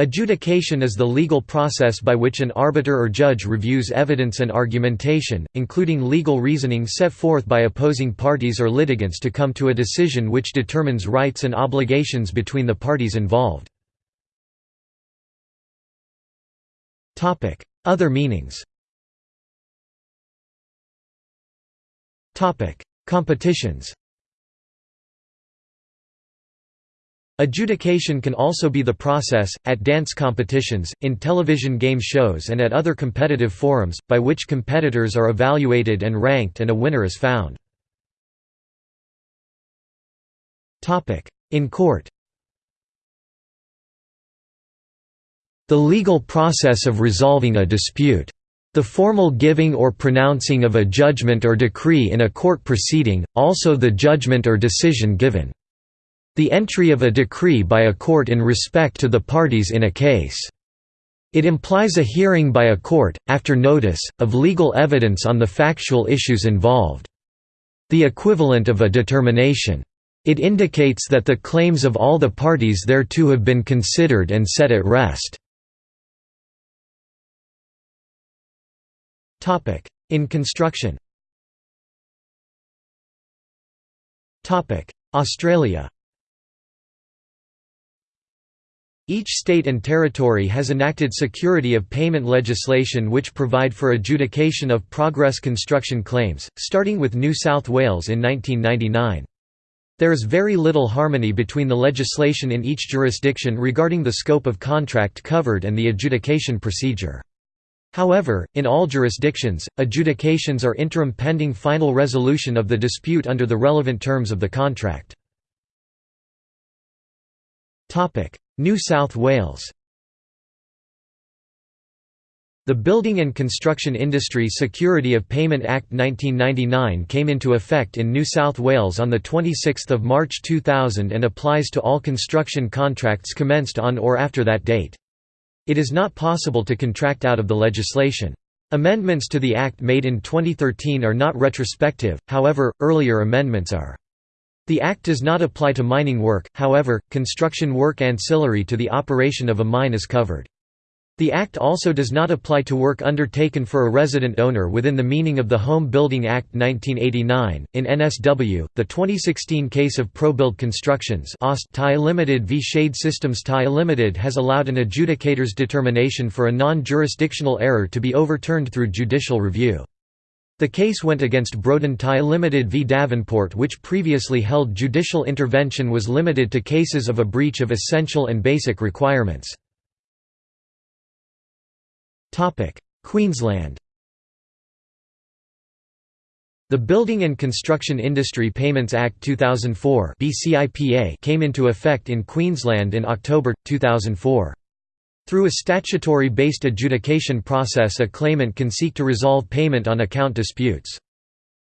Adjudication is the legal process by which an arbiter or judge reviews evidence and argumentation, including legal reasoning set forth by opposing parties or litigants to come to a decision which determines rights and obligations between the parties involved. Other meanings Competitions Adjudication can also be the process, at dance competitions, in television game shows and at other competitive forums, by which competitors are evaluated and ranked and a winner is found. In court The legal process of resolving a dispute. The formal giving or pronouncing of a judgment or decree in a court proceeding, also the judgment or decision given. The entry of a decree by a court in respect to the parties in a case. It implies a hearing by a court, after notice, of legal evidence on the factual issues involved. The equivalent of a determination. It indicates that the claims of all the parties thereto have been considered and set at rest. In construction Australia Each state and territory has enacted security of payment legislation which provide for adjudication of progress construction claims, starting with New South Wales in 1999. There is very little harmony between the legislation in each jurisdiction regarding the scope of contract covered and the adjudication procedure. However, in all jurisdictions, adjudications are interim pending final resolution of the dispute under the relevant terms of the contract. New South Wales The Building and Construction Industry Security of Payment Act 1999 came into effect in New South Wales on 26 March 2000 and applies to all construction contracts commenced on or after that date. It is not possible to contract out of the legislation. Amendments to the Act made in 2013 are not retrospective, however, earlier amendments are. The Act does not apply to mining work, however, construction work ancillary to the operation of a mine is covered. The Act also does not apply to work undertaken for a resident owner within the meaning of the Home Building Act 1989. In NSW, the 2016 case of ProBuild Constructions Thai Limited v Shade Systems Thai Limited has allowed an adjudicator's determination for a non-jurisdictional error to be overturned through judicial review. The case went against Thai Limited v Davenport which previously held judicial intervention was limited to cases of a breach of essential and basic requirements. Queensland The Building and Construction Industry Payments Act 2004 came into effect in Queensland in October, 2004. Through a statutory-based adjudication process a claimant can seek to resolve payment on account disputes.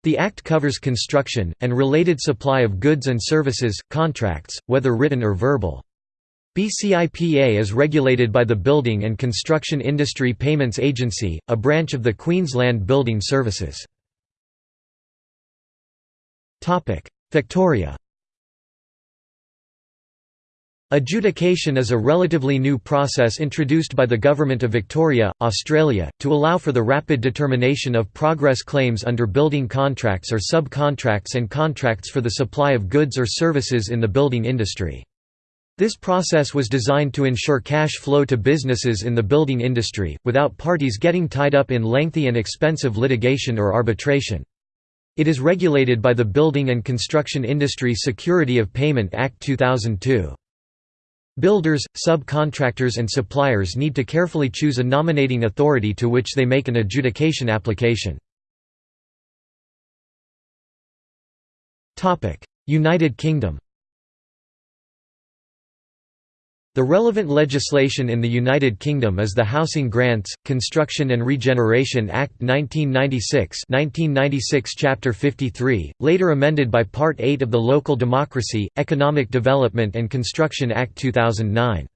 The Act covers construction, and related supply of goods and services, contracts, whether written or verbal. BCIPA is regulated by the Building and Construction Industry Payments Agency, a branch of the Queensland Building Services. Victoria Adjudication is a relatively new process introduced by the Government of Victoria, Australia, to allow for the rapid determination of progress claims under building contracts or subcontracts and contracts for the supply of goods or services in the building industry. This process was designed to ensure cash flow to businesses in the building industry, without parties getting tied up in lengthy and expensive litigation or arbitration. It is regulated by the Building and Construction Industry Security of Payment Act 2002. Builders, subcontractors and suppliers need to carefully choose a nominating authority to which they make an adjudication application. United Kingdom The relevant legislation in the United Kingdom is the Housing Grants, Construction and Regeneration Act 1996 1996 Chapter 53, later amended by Part 8 of the Local Democracy, Economic Development and Construction Act 2009.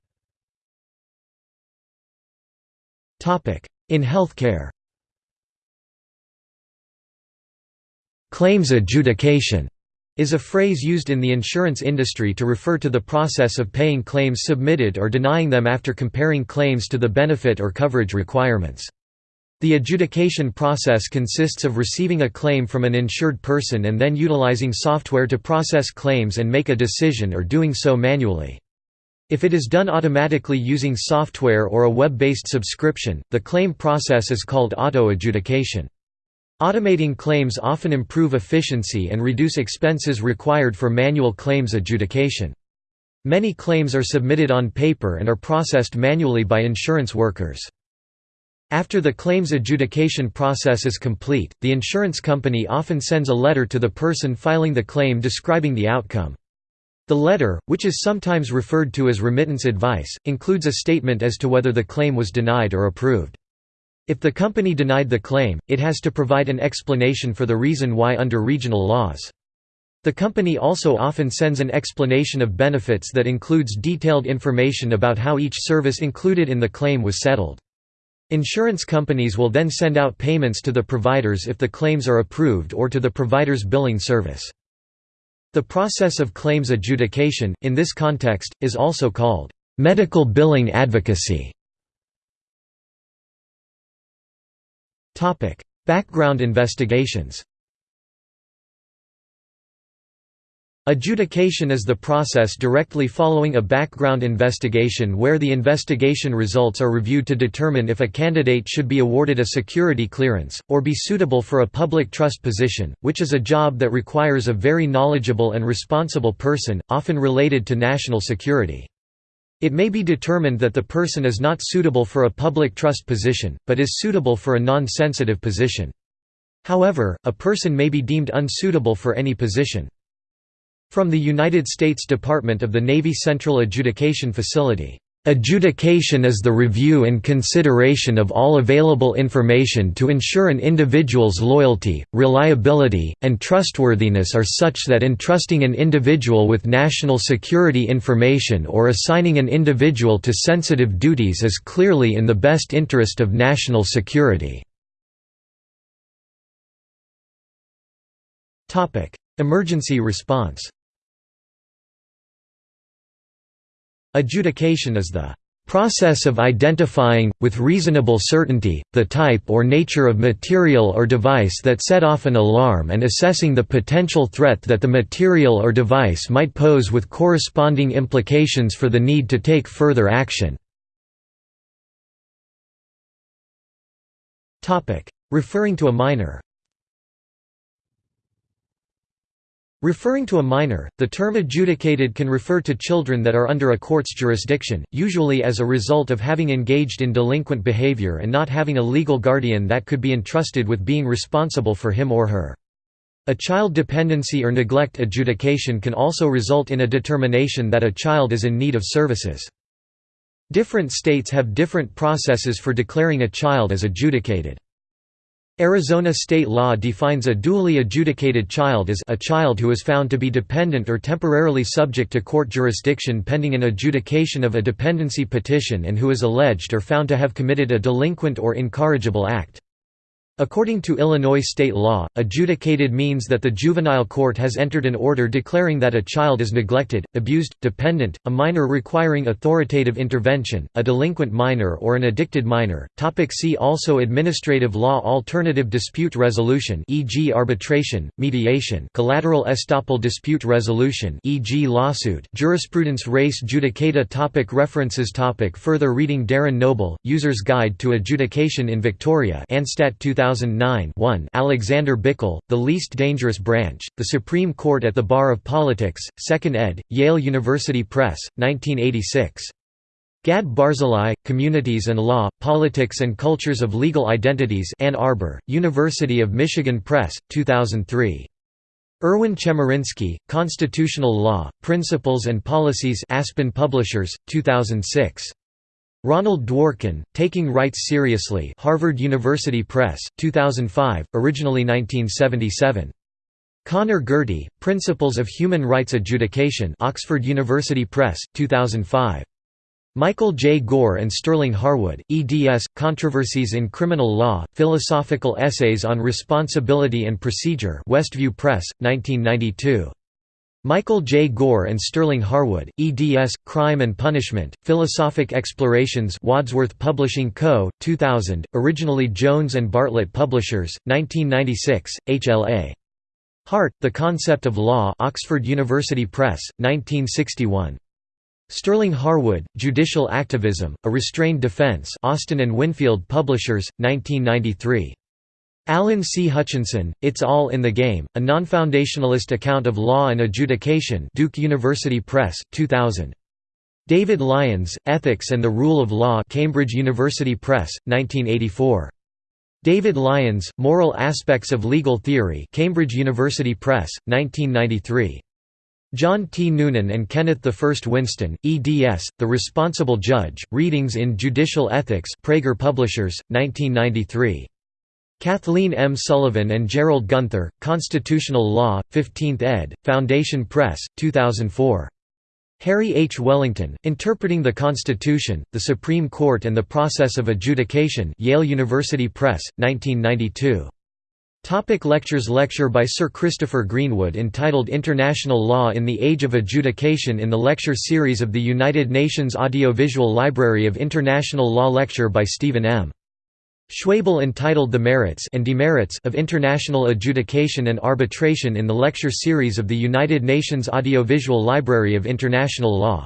In healthcare Claims adjudication is a phrase used in the insurance industry to refer to the process of paying claims submitted or denying them after comparing claims to the benefit or coverage requirements. The adjudication process consists of receiving a claim from an insured person and then utilizing software to process claims and make a decision or doing so manually. If it is done automatically using software or a web-based subscription, the claim process is called auto-adjudication. Automating claims often improve efficiency and reduce expenses required for manual claims adjudication. Many claims are submitted on paper and are processed manually by insurance workers. After the claims adjudication process is complete, the insurance company often sends a letter to the person filing the claim describing the outcome. The letter, which is sometimes referred to as remittance advice, includes a statement as to whether the claim was denied or approved. If the company denied the claim, it has to provide an explanation for the reason why under regional laws. The company also often sends an explanation of benefits that includes detailed information about how each service included in the claim was settled. Insurance companies will then send out payments to the providers if the claims are approved or to the provider's billing service. The process of claims adjudication, in this context, is also called medical billing advocacy. Background investigations Adjudication is the process directly following a background investigation where the investigation results are reviewed to determine if a candidate should be awarded a security clearance, or be suitable for a public trust position, which is a job that requires a very knowledgeable and responsible person, often related to national security. It may be determined that the person is not suitable for a public trust position, but is suitable for a non-sensitive position. However, a person may be deemed unsuitable for any position. From the United States Department of the Navy Central Adjudication Facility Adjudication is the review and consideration of all available information to ensure an individual's loyalty, reliability, and trustworthiness are such that entrusting an individual with national security information or assigning an individual to sensitive duties is clearly in the best interest of national security. Emergency response Adjudication is the process of identifying, with reasonable certainty, the type or nature of material or device that set off an alarm and assessing the potential threat that the material or device might pose with corresponding implications for the need to take further action. Referring to a minor Referring to a minor, the term adjudicated can refer to children that are under a court's jurisdiction, usually as a result of having engaged in delinquent behavior and not having a legal guardian that could be entrusted with being responsible for him or her. A child dependency or neglect adjudication can also result in a determination that a child is in need of services. Different states have different processes for declaring a child as adjudicated. Arizona state law defines a duly adjudicated child as a child who is found to be dependent or temporarily subject to court jurisdiction pending an adjudication of a dependency petition and who is alleged or found to have committed a delinquent or incorrigible act. According to Illinois state law, adjudicated means that the juvenile court has entered an order declaring that a child is neglected, abused, dependent, a minor requiring authoritative intervention, a delinquent minor or an addicted minor. Topic see also Administrative law Alternative dispute resolution e.g. arbitration, mediation Collateral estoppel dispute resolution e.g. lawsuit Jurisprudence res judicata topic References topic Further reading Darren Noble, User's Guide to Adjudication in Victoria Anstat 2000 2009 1 Alexander Bickel, The Least Dangerous Branch, The Supreme Court at the Bar of Politics, 2nd ed., Yale University Press, 1986. Gad Barzilai, Communities and Law, Politics and Cultures of Legal Identities Ann Arbor, University of Michigan Press, 2003. Erwin Chemerinsky, Constitutional Law, Principles and Policies Aspen Publishers, 2006. Ronald Dworkin, Taking Rights Seriously Harvard University Press, 2005, originally 1977. Connor Gearty, Principles of Human Rights Adjudication Oxford University Press, 2005. Michael J. Gorr and Sterling Harwood, eds. Controversies in Criminal Law, Philosophical Essays on Responsibility and Procedure Westview Press, 1992. Michael J. Gorr and Sterling Harwood, eds. Crime and Punishment, Philosophic Explorations Wadsworth Publishing Co., 2000, originally Jones and Bartlett Publishers, 1996, HLA. Hart, The Concept of Law Oxford University Press, 1961. Sterling Harwood, Judicial Activism, A Restrained Defense Austin and Winfield Publishers, 1993. Alan C. Hutchinson, It's All in the Game, a non-foundationalist account of law and adjudication Duke University Press, 2000. David Lyons, Ethics and the Rule of Law Cambridge University Press, 1984. David Lyons, Moral Aspects of Legal Theory Cambridge University Press, 1993. John T. Noonan and Kenneth I Winston, eds. The Responsible Judge, Readings in Judicial Ethics Praeger Publishers, 1993. Kathleen M. Sullivan and Gerald Gunther, Constitutional Law, 15th ed., Foundation Press, 2004. Harry H. Wellington, Interpreting the Constitution, the Supreme Court and the Process of Adjudication Yale University Press, 1992. Topic lectures Lecture by Sir Christopher Greenwood entitled International Law in the Age of Adjudication in the lecture series of the United Nations Audiovisual Library of International Law Lecture by Stephen M. Schwebel entitled The Merits and Demerits of International Adjudication and Arbitration in the lecture series of the United Nations Audiovisual Library of International Law.